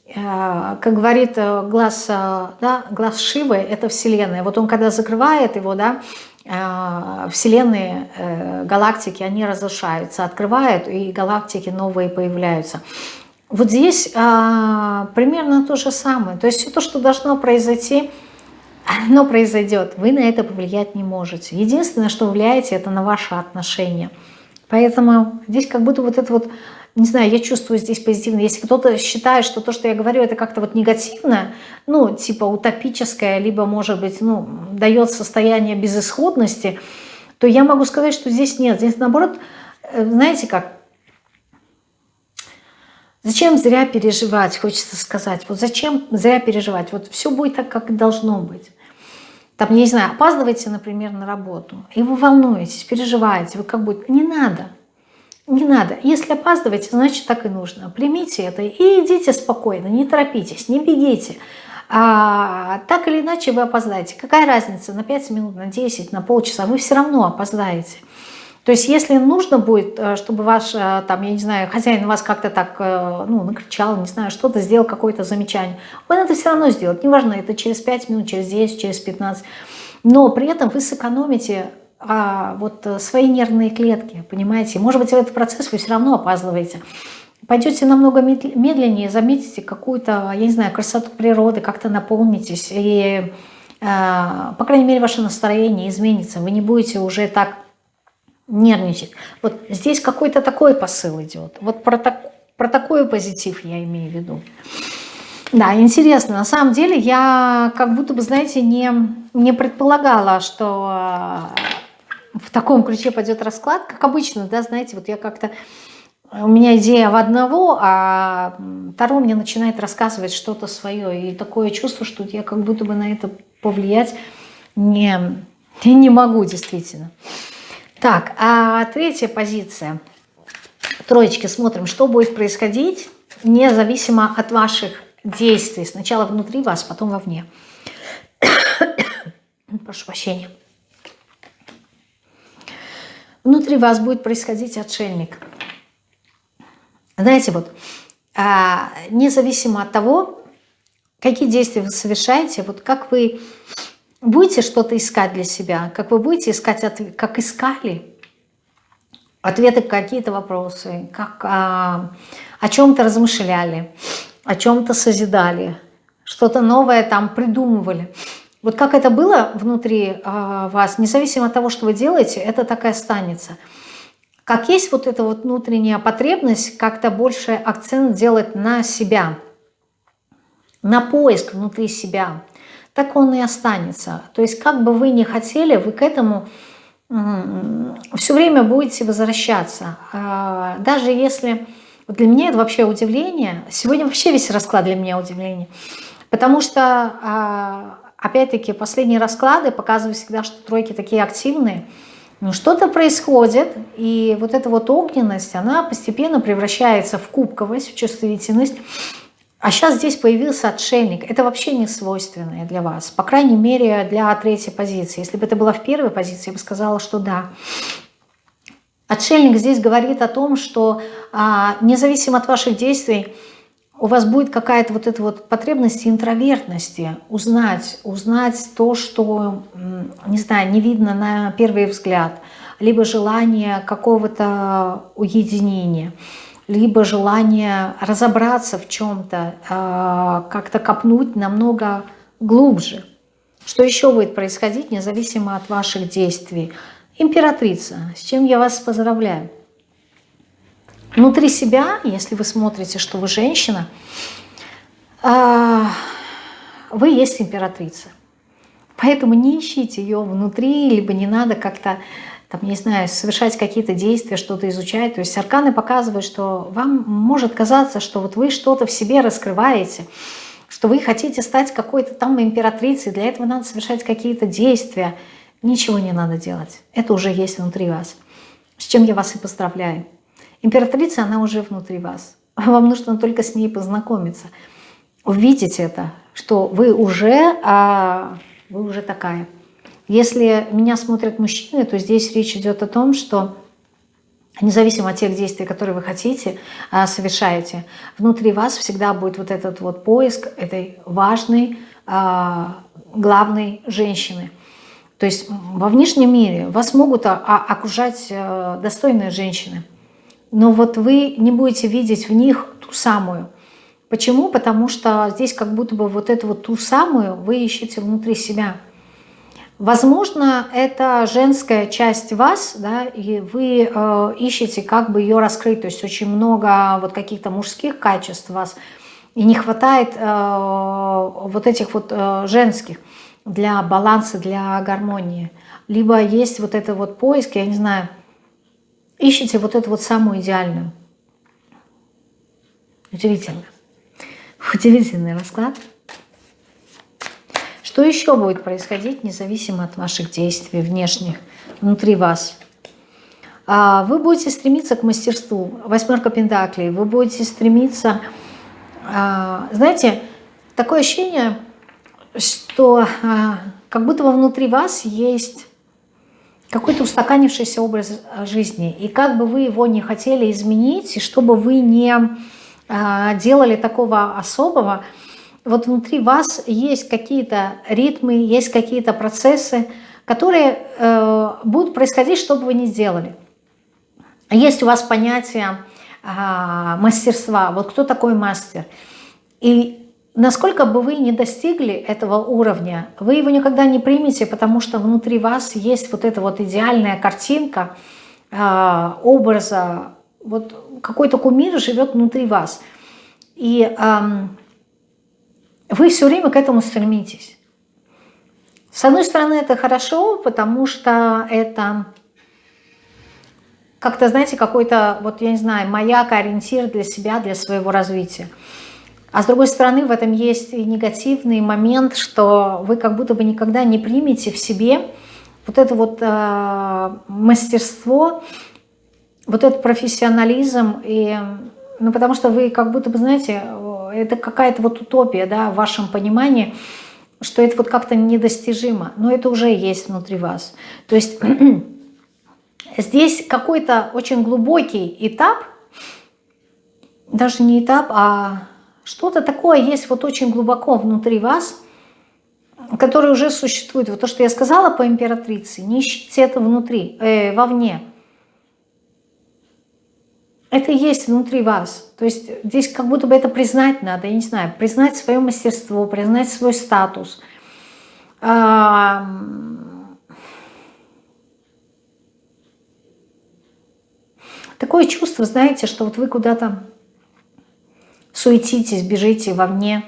э, как говорит э, глаз, да, глаз Шивы, это Вселенная. Вот он когда закрывает его, да, Вселенные, галактики, они разрушаются, открывают, и галактики новые появляются. Вот здесь примерно то же самое. То есть все то, что должно произойти, оно произойдет. Вы на это повлиять не можете. Единственное, что влияете, это на ваши отношения. Поэтому здесь как будто вот это вот, не знаю, я чувствую здесь позитивно. Если кто-то считает, что то, что я говорю, это как-то вот негативно, ну, типа утопическое, либо, может быть, ну, дает состояние безысходности, то я могу сказать, что здесь нет. Здесь, наоборот, э, знаете как, Зачем зря переживать, хочется сказать. Вот зачем зря переживать? Вот все будет так, как должно быть. Там, не знаю, опаздываете, например, на работу, и вы волнуетесь, переживаете, вы как будто... Не надо. Не надо. Если опаздываете, значит так и нужно. Примите это и идите спокойно, не торопитесь, не бегите. А, так или иначе вы опоздаете. Какая разница, на 5 минут, на 10, на полчаса, вы все равно опоздаете. То есть если нужно будет, э, чтобы ваш, э, там, я не знаю, хозяин вас как-то так, э, ну, накричал, не знаю, что-то сделал, какое-то замечание, он это все равно сделает. Неважно, это через 5 минут, через 10, через 15. Но при этом вы сэкономите а, вот свои нервные клетки, понимаете? Может быть, в этот процесс вы все равно опаздываете. Пойдете намного медленнее, заметите какую-то, я не знаю, красоту природы, как-то наполнитесь, и, по крайней мере, ваше настроение изменится. Вы не будете уже так нервничать. Вот здесь какой-то такой посыл идет. Вот про, так, про такой позитив я имею в виду. Да, интересно. На самом деле я как будто бы, знаете, не, не предполагала, что э, в таком ключе пойдет расклад. Как обычно, да, знаете, вот я как-то... У меня идея в одного, а второй мне начинает рассказывать что-то свое. И такое чувство, что я как будто бы на это повлиять не, не могу действительно. Так, а третья позиция. Троечки, смотрим, что будет происходить, независимо от ваших действий. Сначала внутри вас, потом вовне. [coughs] Прошу прощения. Внутри вас будет происходить отшельник. Знаете, вот, а, независимо от того, какие действия вы совершаете, вот как вы будете что-то искать для себя, как вы будете искать, ответ, как искали ответы какие-то вопросы, как а, о чем-то размышляли, о чем-то созидали, что-то новое там придумывали. Вот как это было внутри а, вас, независимо от того, что вы делаете, это так и останется. Как есть вот эта вот внутренняя потребность как-то больше акцент делать на себя, на поиск внутри себя, так он и останется. То есть как бы вы ни хотели, вы к этому все время будете возвращаться. А, даже если... Для меня это вообще удивление. Сегодня вообще весь расклад для меня удивление. Потому что, а, опять-таки, последние расклады показывают всегда, что тройки такие активные. Но что-то происходит, и вот эта вот огненность, она постепенно превращается в кубковость, в чувствительность. А сейчас здесь появился отшельник. Это вообще не свойственное для вас. По крайней мере, для третьей позиции. Если бы это было в первой позиции, я бы сказала, что да. Отшельник здесь говорит о том, что а, независимо от ваших действий, у вас будет какая-то вот эта вот потребность интровертности, узнать, узнать то, что, не знаю, не видно на первый взгляд, либо желание какого-то уединения либо желание разобраться в чем-то, а, как-то копнуть намного глубже. Что еще будет происходить, независимо от ваших действий? Императрица, с чем я вас поздравляю. Внутри себя, если вы смотрите, что вы женщина, а, вы есть императрица. Поэтому не ищите ее внутри, либо не надо как-то там, не знаю, совершать какие-то действия, что-то изучать. То есть арканы показывают, что вам может казаться, что вот вы что-то в себе раскрываете, что вы хотите стать какой-то там императрицей, для этого надо совершать какие-то действия. Ничего не надо делать. Это уже есть внутри вас. С чем я вас и поздравляю. Императрица, она уже внутри вас. [laughs] Вам нужно только с ней познакомиться. Увидеть это, что вы уже, а, вы уже такая. Если меня смотрят мужчины, то здесь речь идет о том, что независимо от тех действий, которые вы хотите, а, совершаете, внутри вас всегда будет вот этот вот поиск этой важной, а, главной женщины. То есть во внешнем мире вас могут окружать э, достойные женщины, но вот вы не будете видеть в них ту самую. Почему? Потому что здесь как будто бы вот эту вот ту самую вы ищете внутри себя – Возможно, это женская часть вас, да, и вы э, ищете, как бы ее раскрыть. То есть очень много вот каких-то мужских качеств у вас, и не хватает э, вот этих вот э, женских для баланса, для гармонии. Либо есть вот это вот поиск, я не знаю, ищите вот эту вот самую идеальную. Удивительно. Удивительный расклад. Что еще будет происходить, независимо от ваших действий внешних, внутри вас? А, вы будете стремиться к мастерству. Восьмерка пентаклей. Вы будете стремиться... А, знаете, такое ощущение, что а, как будто бы внутри вас есть какой-то устаканившийся образ жизни. И как бы вы его не хотели изменить, и чтобы вы не делали такого особого, вот внутри вас есть какие-то ритмы, есть какие-то процессы, которые э, будут происходить, что бы вы ни сделали. Есть у вас понятие э, мастерства. Вот кто такой мастер? И насколько бы вы не достигли этого уровня, вы его никогда не примете, потому что внутри вас есть вот эта вот идеальная картинка э, образа, вот какой-то кумир живет внутри вас. И э, вы все время к этому стремитесь. С одной стороны, это хорошо, потому что это как-то, знаете, какой-то, вот я не знаю, маяк, ориентир для себя, для своего развития. А с другой стороны, в этом есть и негативный момент, что вы как будто бы никогда не примете в себе вот это вот э, мастерство, вот этот профессионализм, и, ну, потому что вы как будто бы, знаете, это какая-то вот утопия, да, в вашем понимании, что это вот как-то недостижимо, но это уже есть внутри вас. То есть [clears throat] здесь какой-то очень глубокий этап, даже не этап, а что-то такое есть вот очень глубоко внутри вас, которое уже существует. Вот то, что я сказала по императрице, не ищите это внутри, э, вовне это есть внутри вас. То есть здесь как будто бы это признать надо, я не знаю, признать свое мастерство, признать свой статус. Такое чувство, знаете, что вот вы куда-то суетитесь, бежите вовне,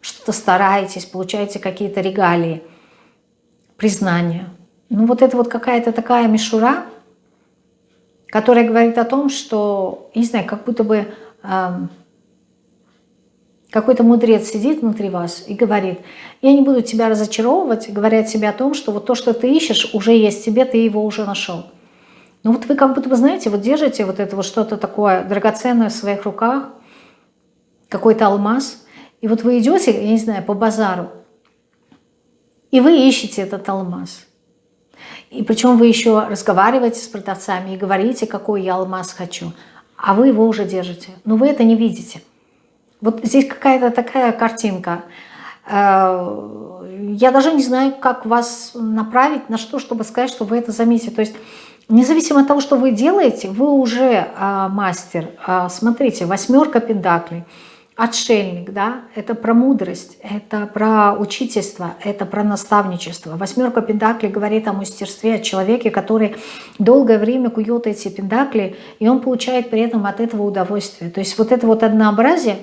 что-то стараетесь, получаете какие-то регалии, признания. Ну вот это вот какая-то такая мишура – которая говорит о том, что, не знаю, как будто бы э, какой-то мудрец сидит внутри вас и говорит, я не буду тебя разочаровывать, говоря тебе о том, что вот то, что ты ищешь, уже есть тебе, ты его уже нашел. Ну вот вы как будто бы, знаете, вот держите вот это вот что-то такое драгоценное в своих руках, какой-то алмаз, и вот вы идете, я не знаю, по базару, и вы ищете этот алмаз. И причем вы еще разговариваете с продавцами и говорите, какой я алмаз хочу, а вы его уже держите. Но вы это не видите. Вот здесь какая-то такая картинка. Э, я даже не знаю, как вас направить, на что, чтобы сказать, что вы это заметите. То есть независимо от того, что вы делаете, вы уже э, мастер. Э, смотрите, восьмерка пентаклей – отшельник, да, это про мудрость, это про учительство, это про наставничество. Восьмерка пентаклей говорит о мастерстве, о человеке, который долгое время кует эти пентакли, и он получает при этом от этого удовольствие. То есть вот это вот однообразие,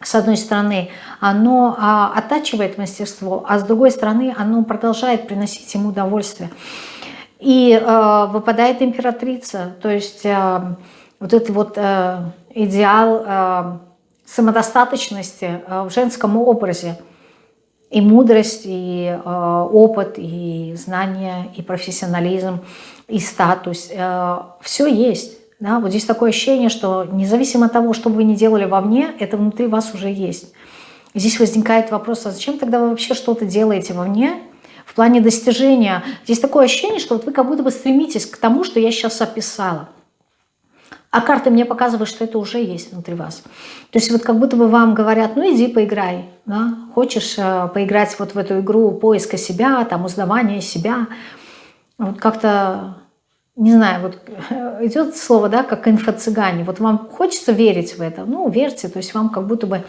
с одной стороны, оно а, оттачивает мастерство, а с другой стороны, оно продолжает приносить ему удовольствие. И э, выпадает императрица, то есть э, вот этот вот э, идеал... Э, самодостаточности э, в женском образе. И мудрость, и э, опыт, и знания, и профессионализм, и статус. Э, все есть. Да? Вот здесь такое ощущение, что независимо от того, что бы вы ни делали вовне, это внутри вас уже есть. здесь возникает вопрос, а зачем тогда вы вообще что-то делаете вовне, в плане достижения. Здесь такое ощущение, что вот вы как будто бы стремитесь к тому, что я сейчас описала. А карты мне показывают, что это уже есть внутри вас. То есть вот как будто бы вам говорят, ну иди поиграй, да? хочешь э, поиграть вот в эту игру поиска себя, там узнавания себя. Вот как-то, не знаю, вот э, идет слово, да, как инфо-цыгане. Вот вам хочется верить в это, ну верьте, то есть вам как будто бы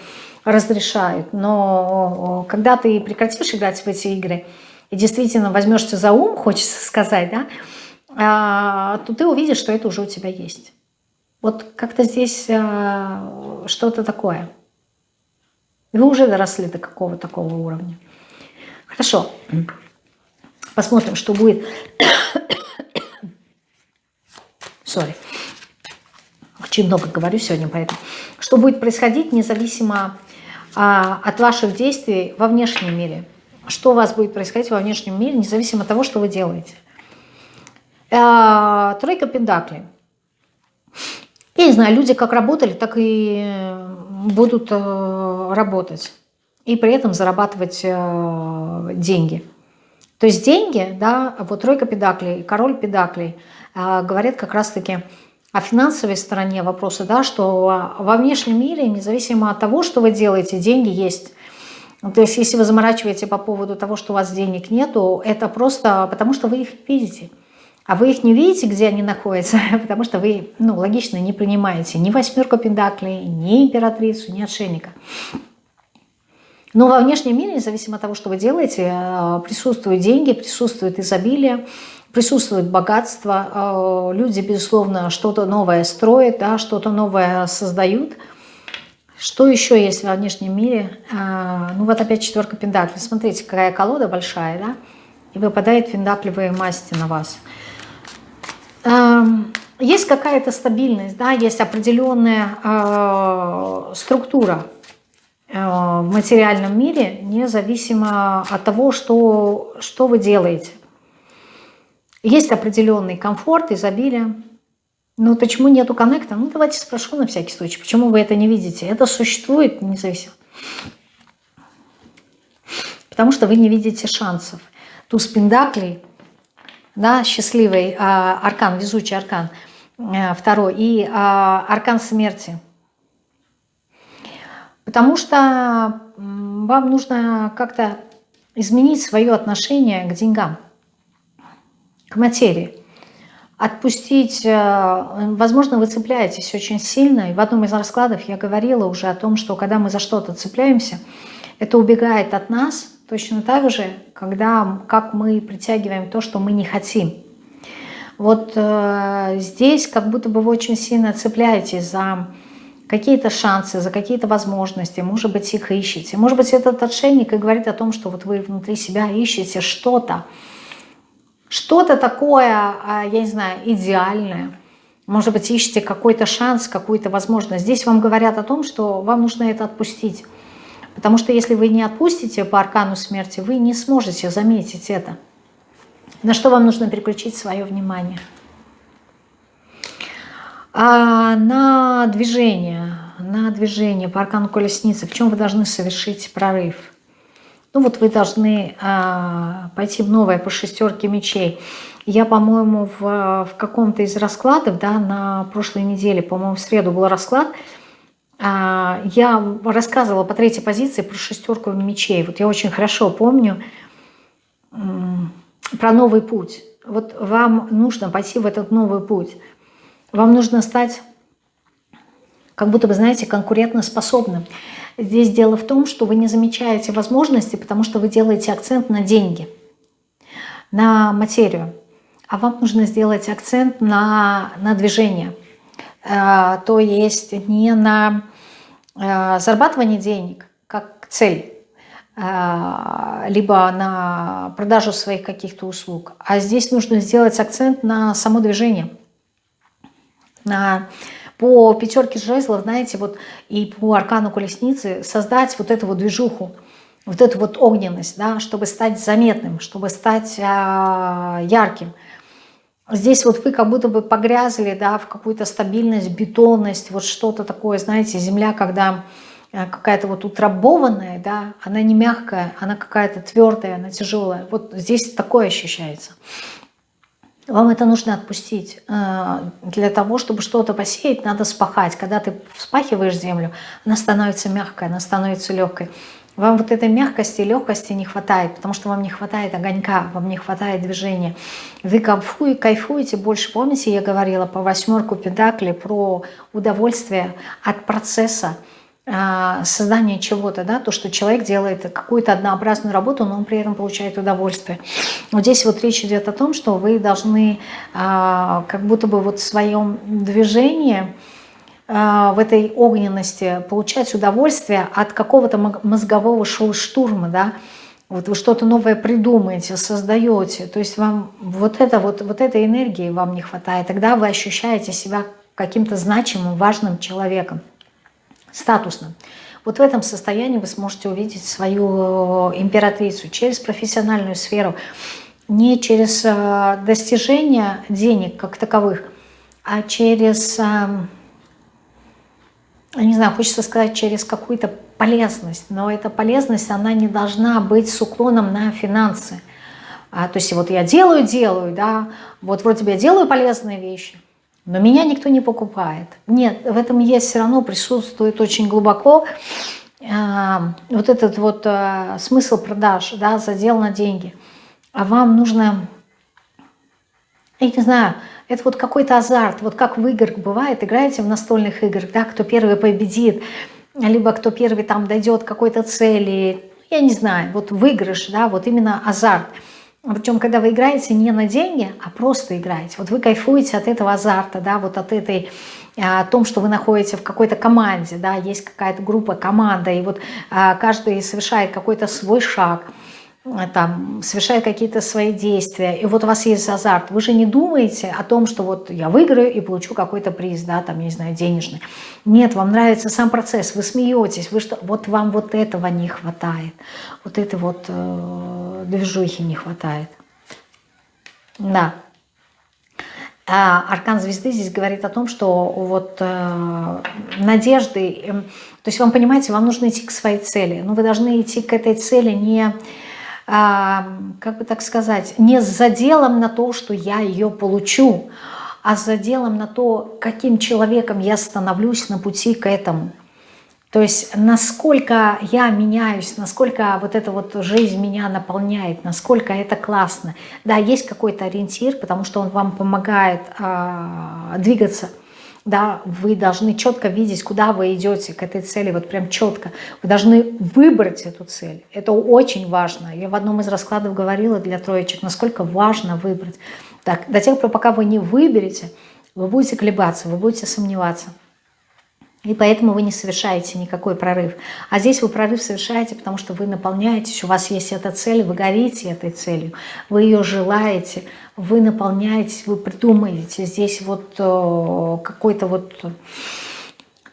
разрешают. Но когда ты прекратишь играть в эти игры и действительно возьмешься за ум, хочется сказать, да, а, то ты увидишь, что это уже у тебя есть. Вот как-то здесь э, что-то такое. Вы уже доросли до какого такого уровня. Хорошо. Посмотрим, что будет. [coughs] Сори. Очень много говорю сегодня, поэтому. Что будет происходить независимо а, от ваших действий во внешнем мире. Что у вас будет происходить во внешнем мире, независимо от того, что вы делаете. А, тройка пентаклей. Я не знаю, люди как работали, так и будут э, работать. И при этом зарабатывать э, деньги. То есть деньги, да, вот тройка педаклей, король педаклей, э, говорят как раз-таки о финансовой стороне вопроса, да, что во внешнем мире, независимо от того, что вы делаете, деньги есть. То есть если вы заморачиваете по поводу того, что у вас денег нету, это просто потому, что вы их видите. А вы их не видите, где они находятся, [laughs] потому что вы, ну, логично, не принимаете ни восьмерку пентаклей, ни императрицу, ни отшельника. Но во внешнем мире, независимо от того, что вы делаете, э, присутствуют деньги, присутствует изобилие, присутствует богатство. Э, люди, безусловно, что-то новое строят, да, что-то новое создают. Что еще есть во внешнем мире? Э, ну вот опять четверка пентаклей. Смотрите, какая колода большая, да? И выпадает пентаклевые масти на вас. Эм, есть какая-то стабильность, да, есть определенная э, структура э, в материальном мире, независимо от того, что, что вы делаете. Есть определенный комфорт, изобилие. Но почему нету коннекта? Ну, давайте спрошу на всякий случай, почему вы это не видите? Это существует независимо. Потому что вы не видите шансов. Туз пендаклей да, счастливый а, аркан, везучий аркан, а, второй, и а, аркан смерти. Потому что вам нужно как-то изменить свое отношение к деньгам, к материи. Отпустить, возможно, вы цепляетесь очень сильно. И в одном из раскладов я говорила уже о том, что когда мы за что-то цепляемся, это убегает от нас – Точно так же, когда, как мы притягиваем то, что мы не хотим. Вот э, здесь как будто бы вы очень сильно цепляетесь за какие-то шансы, за какие-то возможности, может быть, их ищете. Может быть, этот отшельник и говорит о том, что вот вы внутри себя ищете что-то, что-то такое, а, я не знаю, идеальное. Может быть, ищете какой-то шанс, какую-то возможность. Здесь вам говорят о том, что вам нужно это отпустить. Потому что если вы не отпустите по аркану смерти, вы не сможете заметить это. На что вам нужно переключить свое внимание? А на движение, на движение по аркану колесницы, в чем вы должны совершить прорыв? Ну вот вы должны а, пойти в новое по шестерке мечей. Я, по-моему, в, в каком-то из раскладов, да, на прошлой неделе, по-моему, в среду был расклад – я рассказывала по третьей позиции про шестерку мечей. Вот я очень хорошо помню про новый путь. Вот вам нужно пойти в этот новый путь. Вам нужно стать, как будто бы, знаете, конкурентоспособным. Здесь дело в том, что вы не замечаете возможности, потому что вы делаете акцент на деньги, на материю. А вам нужно сделать акцент на, на движение. А, то есть не на Э, зарабатывание денег как цель, э, либо на продажу своих каких-то услуг. А здесь нужно сделать акцент на само движение. На, по пятерке жезлов, знаете, вот и по аркану колесницы создать вот эту вот движуху, вот эту вот огненность, да, чтобы стать заметным, чтобы стать э, ярким – Здесь вот вы как будто бы погрязли да, в какую-то стабильность, бетонность, вот что-то такое, знаете, земля, когда э, какая-то вот утрамбованная, да, она не мягкая, она какая-то твердая, она тяжелая. Вот здесь такое ощущается. Вам это нужно отпустить. Э, для того, чтобы что-то посеять, надо спахать. Когда ты вспахиваешь землю, она становится мягкой, она становится легкой. Вам вот этой мягкости и легкости не хватает, потому что вам не хватает огонька, вам не хватает движения. Вы кайфуете больше. Помните, я говорила по восьмерку педакли про удовольствие от процесса а, создания чего-то, да, то, что человек делает какую-то однообразную работу, но он при этом получает удовольствие. Вот здесь вот речь идет о том, что вы должны а, как будто бы вот в своем движении в этой огненности получать удовольствие от какого-то мозгового штурма, да, вот вы что-то новое придумаете, создаете, то есть вам вот, это, вот, вот этой энергии вам не хватает, тогда вы ощущаете себя каким-то значимым, важным человеком, статусным. Вот в этом состоянии вы сможете увидеть свою императрицу через профессиональную сферу, не через э, достижение денег как таковых, а через не знаю, хочется сказать, через какую-то полезность, но эта полезность, она не должна быть с уклоном на финансы. А, то есть вот я делаю, делаю, да, вот вроде бы я делаю полезные вещи, но меня никто не покупает. Нет, в этом есть все равно присутствует очень глубоко а, вот этот вот а, смысл продаж, да, задел на деньги. А вам нужно, я не знаю, это вот какой-то азарт, вот как в играх бывает, играете в настольных играх, да, кто первый победит, либо кто первый там дойдет какой-то цели, я не знаю, вот выигрыш, да, вот именно азарт. Причем, когда вы играете не на деньги, а просто играете. Вот вы кайфуете от этого азарта, да, вот от этой, а, о том, что вы находите в какой-то команде, да, есть какая-то группа, команда, и вот а, каждый совершает какой-то свой шаг – там, совершая какие-то свои действия, и вот у вас есть азарт, вы же не думаете о том, что вот я выиграю и получу какой-то приз, да, там, не знаю, денежный. Нет, вам нравится сам процесс, вы смеетесь, вы что, вот вам вот этого не хватает, вот этой вот э, движухи не хватает. Да. А аркан звезды здесь говорит о том, что вот э, надежды, э, то есть вам, понимаете, вам нужно идти к своей цели, но вы должны идти к этой цели не как бы так сказать, не с заделом на то, что я ее получу, а с заделом на то, каким человеком я становлюсь на пути к этому. То есть насколько я меняюсь, насколько вот эта вот жизнь меня наполняет, насколько это классно. Да, есть какой-то ориентир, потому что он вам помогает э, двигаться да, вы должны четко видеть, куда вы идете к этой цели, вот прям четко. Вы должны выбрать эту цель. Это очень важно. Я в одном из раскладов говорила для троечек, насколько важно выбрать. Так, до тех пор, пока вы не выберете, вы будете колебаться, вы будете сомневаться. И поэтому вы не совершаете никакой прорыв. А здесь вы прорыв совершаете, потому что вы наполняетесь, у вас есть эта цель, вы горите этой целью, вы ее желаете, вы наполняетесь, вы придумаете. Здесь вот э, какой-то вот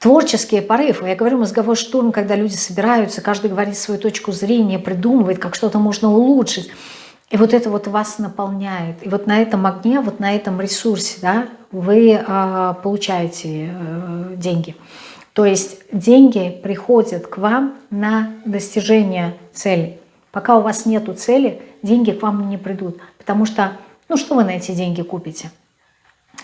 творческий порыв. Я говорю, мозговой штурм, когда люди собираются, каждый говорит свою точку зрения, придумывает, как что-то можно улучшить. И вот это вот вас наполняет. И вот на этом огне, вот на этом ресурсе да, вы э, получаете э, деньги. То есть деньги приходят к вам на достижение цели. Пока у вас нету цели, деньги к вам не придут. Потому что, ну что вы на эти деньги купите?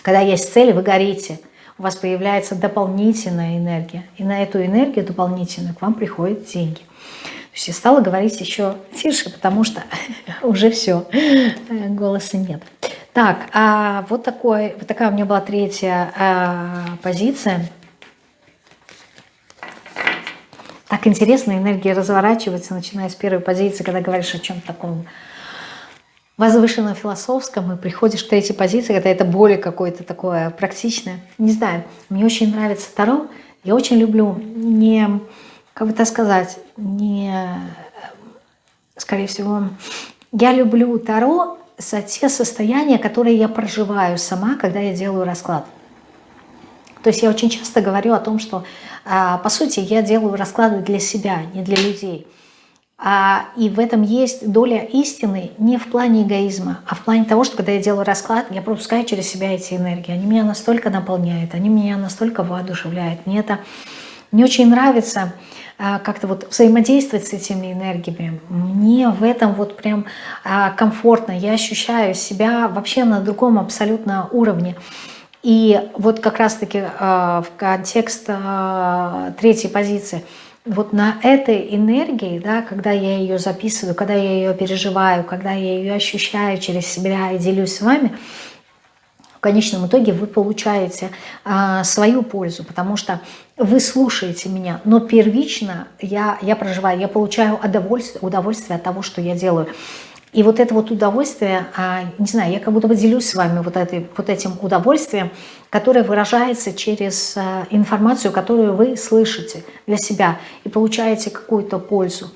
Когда есть цель, вы горите. У вас появляется дополнительная энергия. И на эту энергию дополнительную к вам приходят деньги. Я стала говорить еще тише, потому что [laughs] уже все, голоса нет. Так, а вот, такой, вот такая у меня была третья а, позиция. Так интересно, энергия разворачивается, начиная с первой позиции, когда говоришь о чем-то таком возвышенно философском, и приходишь к третьей позиции, когда это более какое-то такое практичное. Не знаю, мне очень нравится Таро. Я очень люблю не как бы так сказать, не, скорее всего, я люблю Таро за те состояния, которые я проживаю сама, когда я делаю расклад. То есть я очень часто говорю о том, что, а, по сути, я делаю расклады для себя, не для людей. А, и в этом есть доля истины не в плане эгоизма, а в плане того, что когда я делаю расклад, я пропускаю через себя эти энергии. Они меня настолько наполняют, они меня настолько воодушевляют. Мне это не очень нравится как-то вот взаимодействовать с этими энергиями. Мне в этом вот прям а, комфортно. Я ощущаю себя вообще на другом абсолютно уровне. И вот как раз-таки в контекст третьей позиции – вот на этой энергии, да, когда я ее записываю, когда я ее переживаю, когда я ее ощущаю через себя и делюсь с вами, конечном итоге вы получаете а, свою пользу, потому что вы слушаете меня, но первично я, я проживаю, я получаю удовольствие, удовольствие от того, что я делаю. И вот это вот удовольствие, а, не знаю, я как будто бы делюсь с вами вот, этой, вот этим удовольствием, которое выражается через а, информацию, которую вы слышите для себя и получаете какую-то пользу.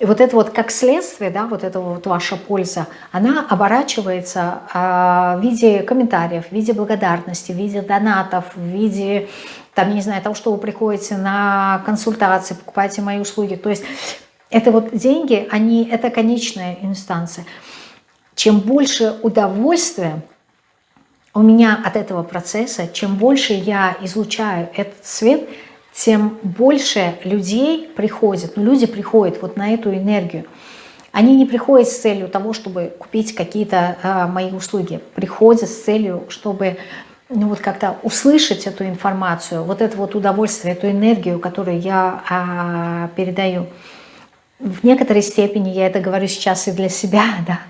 И вот это вот как следствие, да, вот эта вот ваша польза, она оборачивается а, в виде комментариев, в виде благодарности, в виде донатов, в виде, там, я не знаю, того, что вы приходите на консультации, покупаете мои услуги. То есть это вот деньги, они, это конечная инстанция. Чем больше удовольствия у меня от этого процесса, чем больше я излучаю этот свет, тем больше людей приходит. Ну, люди приходят вот на эту энергию. Они не приходят с целью того, чтобы купить какие-то э, мои услуги. Приходят с целью, чтобы ну, вот как-то услышать эту информацию, вот это вот удовольствие, эту энергию, которую я э, передаю в некоторой степени я это говорю сейчас и для себя, [laughs] да,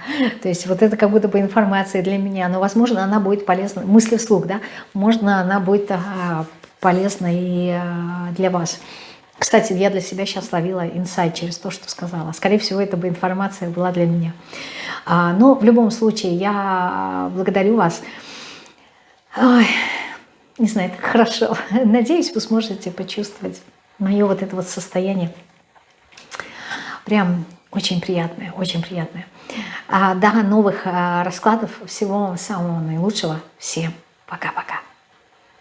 то есть вот это как будто бы информация для меня, но, возможно, она будет полезна, мысли вслух, да, можно она будет а, полезна и а, для вас. Кстати, я для себя сейчас ловила инсайт через то, что сказала. Скорее всего, эта бы информация была для меня. А, но в любом случае, я благодарю вас. Ой, не знаю, так хорошо. [laughs] Надеюсь, вы сможете почувствовать мое вот это вот состояние Прям очень приятное, очень приятное. А, до новых а, раскладов. Всего самого наилучшего. Всем пока-пока.